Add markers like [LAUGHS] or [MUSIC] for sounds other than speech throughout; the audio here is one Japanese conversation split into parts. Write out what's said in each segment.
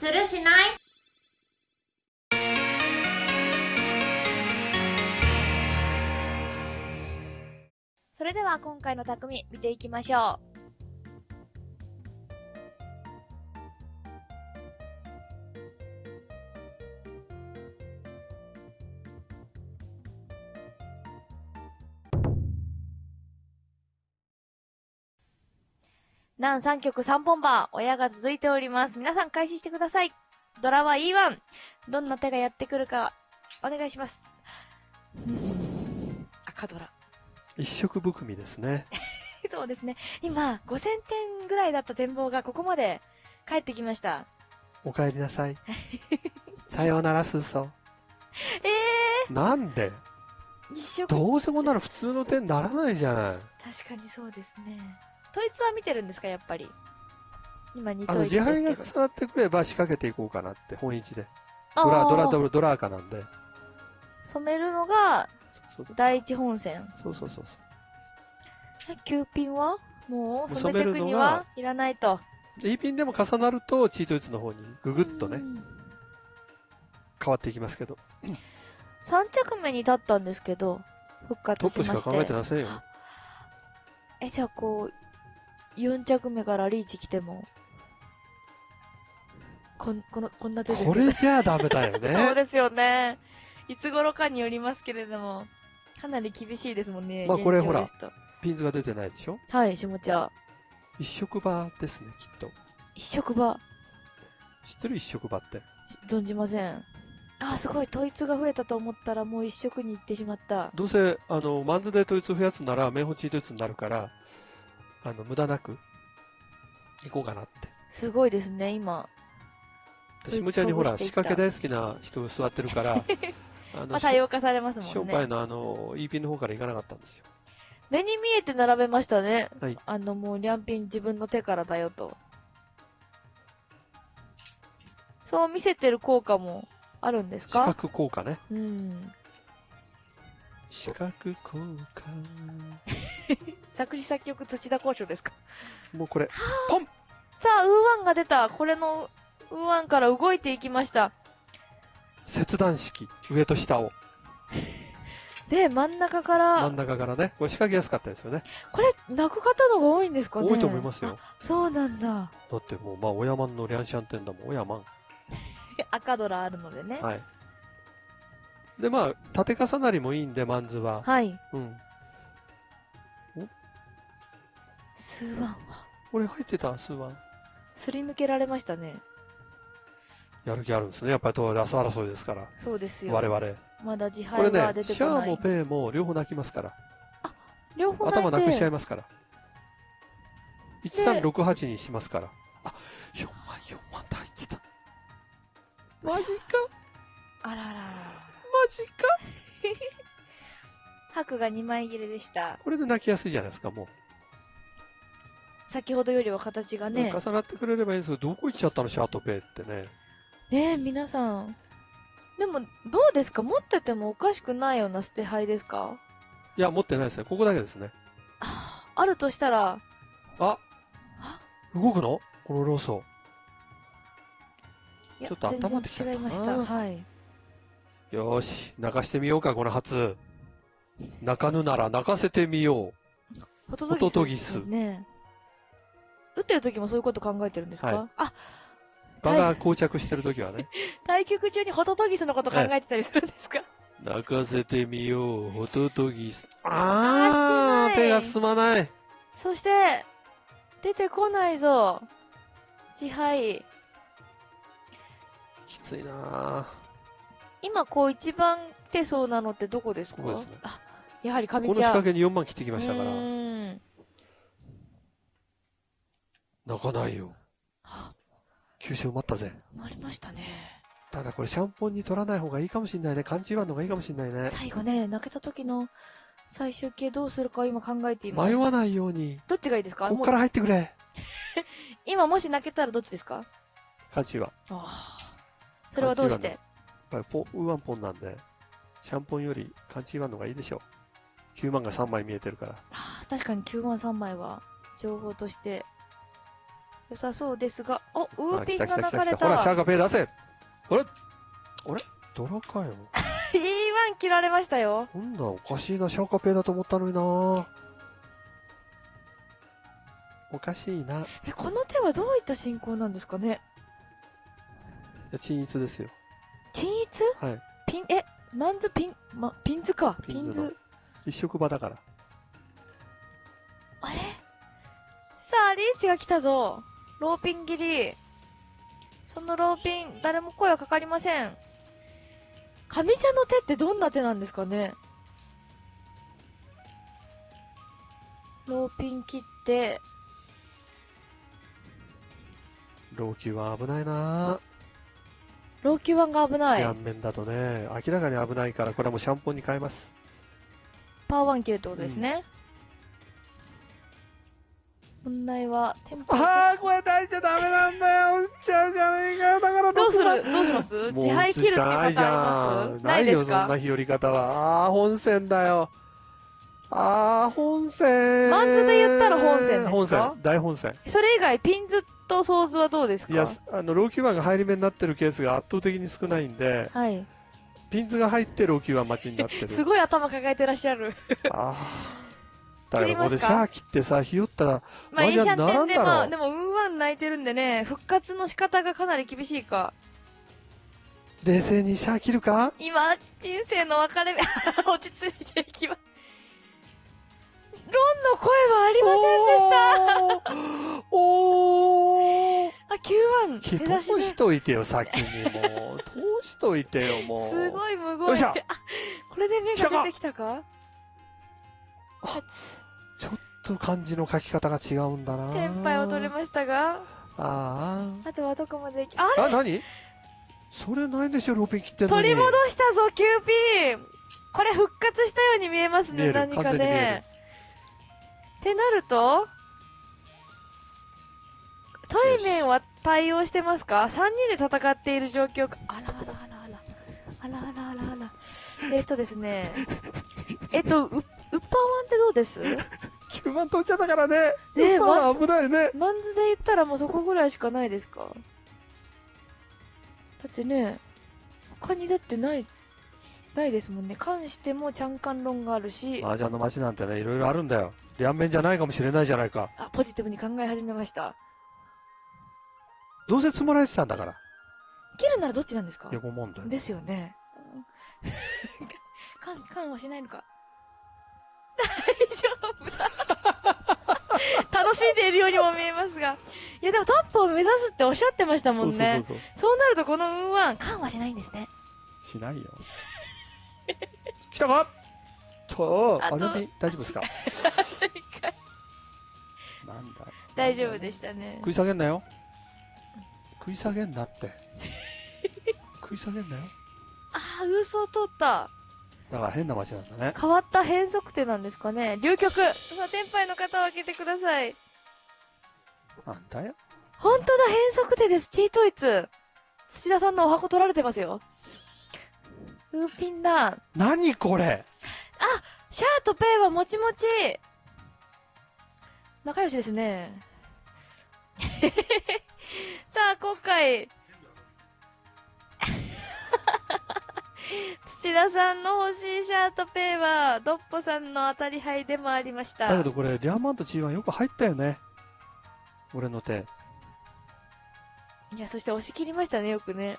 するしない？それでは今回の匠見ていきましょう。南3曲3本番、親が続いております。皆さん開始してください。ドラは E1。どんな手がやってくるか、お願いします。赤ドラ。一色含みですね。[LAUGHS] そうですね。今、5000点ぐらいだった展望がここまで帰ってきました。お帰りなさい。[LAUGHS] さようなら、スーソえー。なんで？ー、一色、どうせこんなの普通の点ならないじゃない。確かにそうですね。統一は見てるんですか、やっぱり？今2あの、統一です自敗がけど。重なってくれば仕掛けていこうかなって、本一で。ドラ、ドラ、ドラ、ドラーカなんで。染めるのがそうそう第一本線。そうそうそうそう。え、9ピンは？もう染めていくにはいらないと。で E ピンでも重なると、チートイツの方にググッとね、うん変わっていきますけど。3着目に立ったんですけど、復ト活しまして。ップしか考えてませんよ。え、じゃあこう、4着目からリーチ来ても、こん、この、こんな手ですこれじゃあダメだよ [LAUGHS] そうね。ですよね。いつ頃かによりますけれども、かなり厳しいですもんね。まあこれ現状ですとピンズが出てないでしょ？はい、下茶。一色場ですね、きっと。一色場、知ってる一色場って？存じません。あ、すごい、統一が増えたと思ったらもう一色に行ってしまった。どうせ、あの、マンズで統一増やすなら、メンホチートイツになるから、あの、無駄なく、行こうかなって。すごいですね、今。統一しむちゃんにほら、仕掛け大好きな人座ってるから、[LAUGHS] あまの、あ、多様化されますもんね。商売のあの、E ピンの方から行かなかったんですよ。目に見えて並べましたね。はいあの、もう、リャンピン自分の手からだよと。そう見せてる効果もあるんです視か覚効果ね。うん。視覚効果。作詞作曲土田交渉ですか？もうこれ、さあ、ウーワンが出た。これの、ウーワンから動いていきました。切断式、上と下を、[LAUGHS] で、真ん中から、真ん中からね、これ仕掛けやすかったですよね。これ、泣く方のが多いんですかね多いと思いますよ。あそうなんだ。だってもう、まあ、親マンのリャンシャン店だもん、親マン。[LAUGHS] 赤ドラあるのでね。はい。で、まあ、縦重なりもいいんで、マンズは。はい。うん。スーワンは、これ入ってた、スーワン。すり抜けられましたね。やる気あるんですね。やっぱりとラス争いですから。そうですよ。我々。まだ自これね敗が出、てシャこない。アもペイも両方泣きますから。両方頭なくしちゃいますから。1368にしますから。あ、4万、4万って入ってた。[LAUGHS] マジか、あらららら。マジか。[LAUGHS] 白が2枚切れでした。これで泣きやすいじゃないですか、も先ほどよりは形がう。ね。重なってくれればいいんですけど、どこ行っちゃったの、シャートペイってね。ねえ、皆さん。でも、どうですか？持っててもおかしくないような捨て牌ですか？いや、持ってないですね。ここだけですね。あるとしたら、あ動くの？このローソいやちょっと温まってきちゃった違いました。はい。ン。よーし、泣かしてみようか、この初。泣かぬなら泣かせてみよホトホトトギスね。打ってる時もそういうこと考えてるんですか、はいあ、う。場が膠着してる時はね。[LAUGHS] 対局中にホトトギスのこと考えてたりするんですか、泣かせてみよう、ホトトギス。あーあー、手が進まない。そして、出てこないぞ。自敗。きついなぁ。今こう一番手そうなのってどこですか？ここですねあ、やはりこの上茶。仕掛けに4万切ってきましたかうら、ーん泣かないよ。九州埋まったぜ。なりましたね。ただこれシャンポンに取らない方がいいかもしんないね。勘違いの方がいいかもしんないね。最後ね、泣けた時の最終形どうするかを今考えています。迷わないように。どっちがいいですか？こっから入ってくれ。[LAUGHS] 今もし泣けたらどっちですか？勘違い。やっああ。それはどうして？ぱりポン、ウーワンポンなんで、シャンポンより勘違いの方がいいでしょう。9万が3枚見えてるから。ああ確かに9万3枚は情報として良さそうですが、お、ウーあピンが来た来た来た流れ来た。ほら、シャーた。カペイ出せあれ？あれ？ドラかよ？[LAUGHS] E1 切られましたよ。なんだ、おかしいな、シャーカペイだと思ったのになおかしいな。いえ、この手はどういった進行なんですかね？や、鎮一ですよ。鎮一？はい。ピン、え、マンズピン、ま、ピンズか。ピンズ。一色場だから。あれ？さあ、リーチが来たぞ。ローピン切り。そのローピン、誰も声はかかりません。上茶の手ってどんな手なんですかねローピン切って、老朽は危ないな老朽腕が危ない。両面だとね、明らかに危ないから、これはもうシャンポンに変えます。パワーワン切るってことですね。問題は、テンポ。ああ、これ大ちゃダメなんだよ。打っちゃうじゃねえかよ。だからどうする？どうします？自敗切るってパターンあります？ないでよ、すか？そんな日和方は。ああ、本線だよ。ああ、本線。マンズで言ったら本線ですか？本線。大本線。それ以外、ピンズとソーズはどうですか？いや、あの、老朽版が入り目になってるケースが圧倒的に少ないんで、はい。ピンズが入って老朽版待ちになってる。[LAUGHS] すごい頭抱えてらっしゃる。ああ。だからここでシ切ってさ、ひよったら、まあ、いいシャンテンで、まあでも、ウーワン泣いてるんでね、復活の仕方がかなり厳しいか。冷静にシャー切るか？今、人生の分かれ目、[LAUGHS] 落ち着いていきます。ロンの声はありませんでした。おーあ、9き腕、手出し通で。しといてよ、先にもう。通しといてよ、もう。すごいむごい。よいしょあ、これで目が出てきたか？あちょっと漢字の書き方が違うんだなテンパイを取れましたが、ああとはどこまでいき、ああ。あ、何？それないでしょ、ローピン切ってんのに。取り戻したぞ、キューピーこれ復活したように見えますね、何かね。ってなると、対面は対応してますか ?3 人で戦っている状況か。あらあらあらあら。あらあらあらあら。えっとですね。えっと、う、ウッパーワンってどうです？[LAUGHS] 9万取っちゃったからね。ねえまあ、危ないね。マンズで言ったらもうそこぐらいしかないですか？だってね、他にだってない、ないですもんね。関してもチャンカン論があるし、麻雀の街なんてね、いろいろあるんだよ。両面じゃないかもしれないじゃないか。あ、ポジティブに考え始めました。どうせ積もられてたんだから。切るならどっちなんですか？横問題。ですよね。[LAUGHS] 関、関はしないのか。大丈夫だ。楽しんでいるようにも見えますが。いやでもトップを目指すっておっしゃってましたもんね。そうなるとこの運は、関はしないんですね。しないよ。[LAUGHS] 来たか？と、あとあれに大丈夫ですか？[LAUGHS] なんだ？大丈夫でしたね。食い下げんなよ。食い下げんなって。食い下げんなよ。ああ、嘘を取った。だから変な街なんだね。変わった変則手なんですかね。流局。さあ、天杯の方を開けてください。なんだよ。本当だ、変則手です。チートイツ。土田さんのお箱取られてますよ。ウーピンだ。何これシャーとペイはもちもち。仲良しですね。[LAUGHS] さあ、今回。土田さんの欲しいシャーとペイは、ドッポさんの当たり牌でもありました。だけどこれ、リャーマンと G1 よく入ったよね。俺の手。いや、そして押し切りましたね、よくね。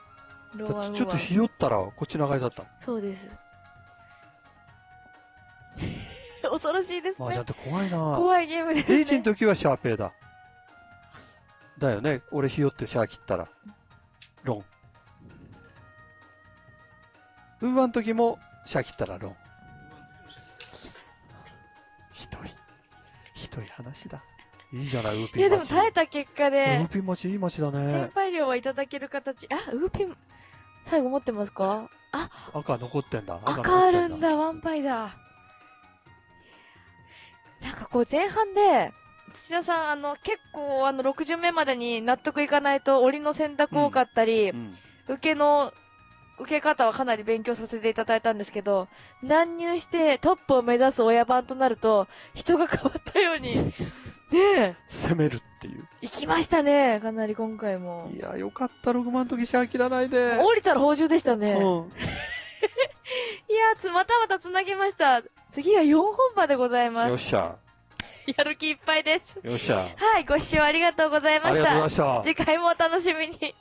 ローワンちょっとひよったら、こっち長いだった。そうです。[LAUGHS] 恐ろしいですまあ、じゃねあ。って怖いな怖いゲームですエイジのね。時はシャーペイだ。だよね。俺ひよってシャー切ったら。ロン。ウーワン時もシャー切ったらロン。ひどい。ひどい話だ。いいじゃない、ウーピいや、ン町。でも耐えた結果ウでー、ピン町いい町だ先ね。輩料はいただける形。あ、ウーピン、最後持ってますか？赤残ってんだ。赤あるんだ、ワンパイだ。なんかこう前半で、土田さん、あの、結構あの、6巡目までに納得いかないと、檻の選択多かったり、うん。受けの、受け方はかなり勉強させていただいたんですけど、乱入してトップを目指す親番となると、人が変わったように [LAUGHS] ねえ。攻めるっていう。行きましたね。かなり今回もい。や、よかった、6万の時シ切らないで。降りたら補充でしたね。いやうん。[LAUGHS] ーつ、またまた繋げました。次は4本場でございます。よっしゃ。やる気いっぱいです。よっしゃ。はい、ご視聴ありがとうございましありがとうございた。ました。次回もお楽しみに。